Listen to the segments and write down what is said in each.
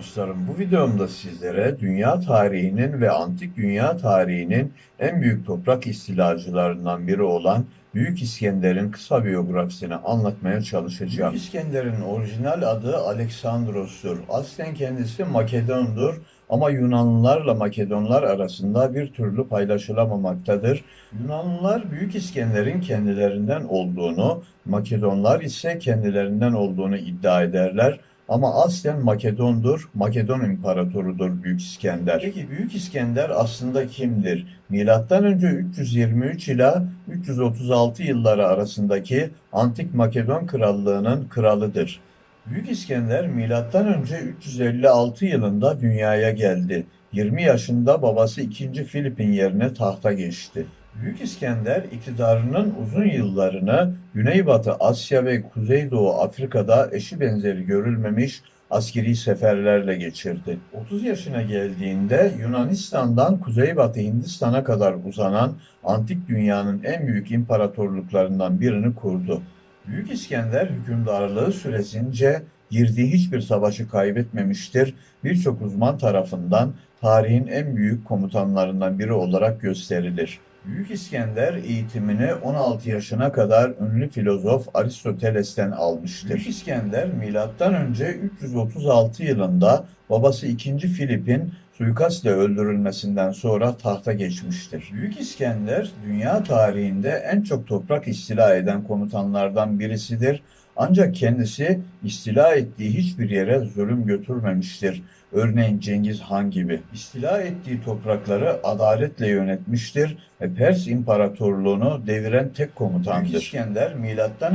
dostlarım, bu videomda sizlere dünya tarihinin ve antik dünya tarihinin en büyük toprak istilacılarından biri olan Büyük İskender'in kısa biyografisini anlatmaya çalışacağım. Büyük İskender'in orijinal adı Aleksandros'tur. Aslen kendisi Makedon'dur ama Yunanlılarla Makedonlar arasında bir türlü paylaşılamamaktadır. Yunanlılar Büyük İskender'in kendilerinden olduğunu, Makedonlar ise kendilerinden olduğunu iddia ederler. Ama aslen Makedon'dur, Makedon İmparatorudur Büyük İskender. Peki Büyük İskender aslında kimdir? Milattan önce 323 ila 336 yılları arasındaki Antik Makedon Krallığı'nın kralıdır. Büyük İskender milattan önce 356 yılında dünyaya geldi. 20 yaşında babası 2. Filip'in yerine tahta geçti. Büyük İskender iktidarının uzun yıllarını Güneybatı Asya ve Kuzeydoğu Afrika'da eşi benzeri görülmemiş askeri seferlerle geçirdi. 30 yaşına geldiğinde Yunanistan'dan Kuzeybatı Hindistan'a kadar uzanan antik dünyanın en büyük imparatorluklarından birini kurdu. Büyük İskender hükümdarlığı süresince girdiği hiçbir savaşı kaybetmemiştir. Birçok uzman tarafından tarihin en büyük komutanlarından biri olarak gösterilir. Büyük İskender eğitimini 16 yaşına kadar ünlü filozof Aristoteles'ten almıştır. Büyük İskender milattan önce 336 yılında babası 2. Filip'in suikastle öldürülmesinden sonra tahta geçmiştir. Büyük İskender dünya tarihinde en çok toprak istila eden komutanlardan birisidir. Ancak kendisi istila ettiği hiçbir yere zulüm götürmemiştir. Örneğin Cengiz Han gibi. İstila ettiği toprakları adaletle yönetmiştir ve Pers İmparatorluğunu deviren tek komutandır. Büyük İskender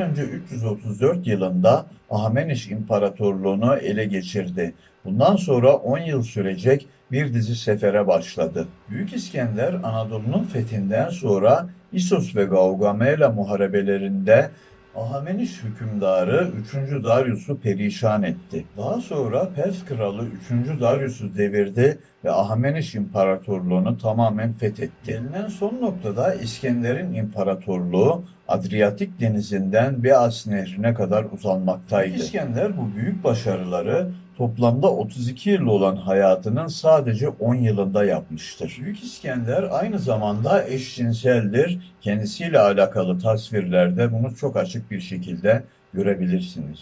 önce 334 yılında Ahmeniş İmparatorluğunu ele geçirdi. Bundan sonra 10 yıl sürecek bir dizi sefere başladı. Büyük İskender Anadolu'nun fethinden sonra İsos ve Gaugamela muharebelerinde Ahamenis hükümdarı 3. Darius'u perişan etti. Daha sonra Pers kralı 3. Darius'u devirdi ve Ahamenis İmparatorluğunu tamamen fethetti. Gelinen son noktada İskender'in imparatorluğu Adriyatik denizinden Beas nehrine kadar uzanmaktaydı. İskender bu büyük başarıları toplamda 32 yıl olan hayatının sadece 10 yılında yapmıştır. Büyük İskender aynı zamanda eşcinseldir. Kendisiyle alakalı tasvirlerde bunu çok açık bir şekilde görebilirsiniz.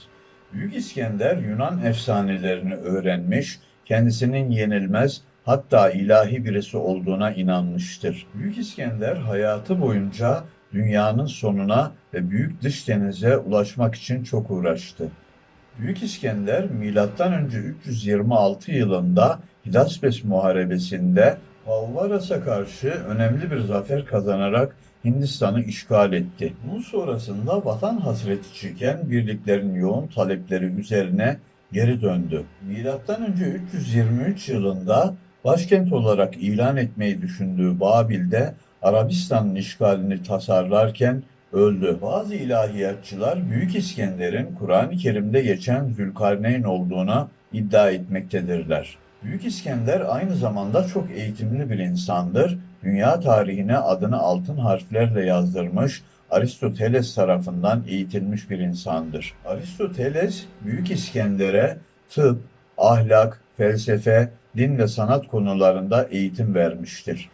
Büyük İskender Yunan efsanelerini öğrenmiş, kendisinin yenilmez hatta ilahi birisi olduğuna inanmıştır. Büyük İskender hayatı boyunca dünyanın sonuna ve büyük dış denize ulaşmak için çok uğraştı. Büyük İskender M.Ö. 326 yılında Hidaspes Muharebesi'nde Havvaras'a karşı önemli bir zafer kazanarak Hindistan'ı işgal etti. Bunun sonrasında vatan hasreti çeken birliklerin yoğun talepleri üzerine geri döndü. M.Ö. 323 yılında başkent olarak ilan etmeyi düşündüğü Babil'de Arabistan'ın işgalini tasarlarken öldü. Bazı ilahiyatçılar Büyük İskender'in Kur'an-ı Kerim'de geçen Zülkarneyn olduğuna iddia etmektedirler. Büyük İskender aynı zamanda çok eğitimli bir insandır. Dünya tarihine adını altın harflerle yazdırmış, Aristoteles tarafından eğitilmiş bir insandır. Aristoteles, Büyük İskender'e tıp, ahlak, felsefe, din ve sanat konularında eğitim vermiştir.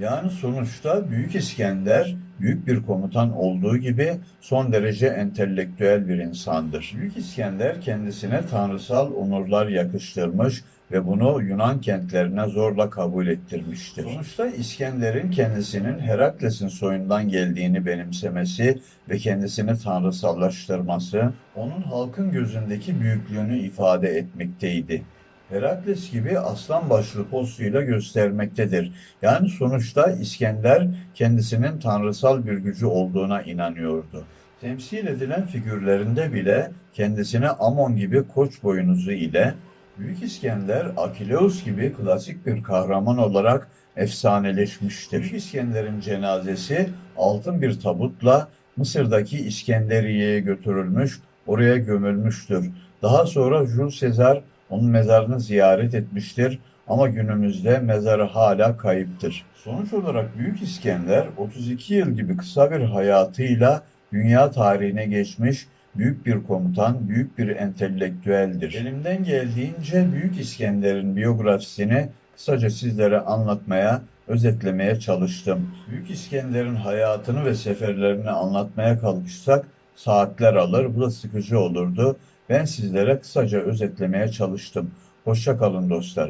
Yani sonuçta Büyük İskender büyük bir komutan olduğu gibi son derece entelektüel bir insandır. Büyük İskender kendisine tanrısal onurlar yakıştırmış ve bunu Yunan kentlerine zorla kabul ettirmiştir. Sonuçta İskender'in kendisinin Herakles'in soyundan geldiğini benimsemesi ve kendisini tanrısallaştırması onun halkın gözündeki büyüklüğünü ifade etmekteydi. Herakles gibi aslan başlı postuyla göstermektedir. Yani sonuçta İskender kendisinin tanrısal bir gücü olduğuna inanıyordu. Temsil edilen figürlerinde bile kendisine Amon gibi koç boynuzu ile Büyük İskender Akileus gibi klasik bir kahraman olarak efsaneleşmiştir. Büyük İskender'in cenazesi altın bir tabutla Mısır'daki İskenderiye'ye götürülmüş, oraya gömülmüştür. Daha sonra Jules Caesar onun mezarını ziyaret etmiştir ama günümüzde mezarı hala kayıptır. Sonuç olarak Büyük İskender 32 yıl gibi kısa bir hayatıyla dünya tarihine geçmiş büyük bir komutan, büyük bir entelektüeldir. Elimden geldiğince Büyük İskender'in biyografisini kısaca sizlere anlatmaya, özetlemeye çalıştım. Büyük İskender'in hayatını ve seferlerini anlatmaya kalkışsak saatler alır, bu da sıkıcı olurdu. Ben sizlere kısaca özetlemeye çalıştım. Hoşça kalın dostlar.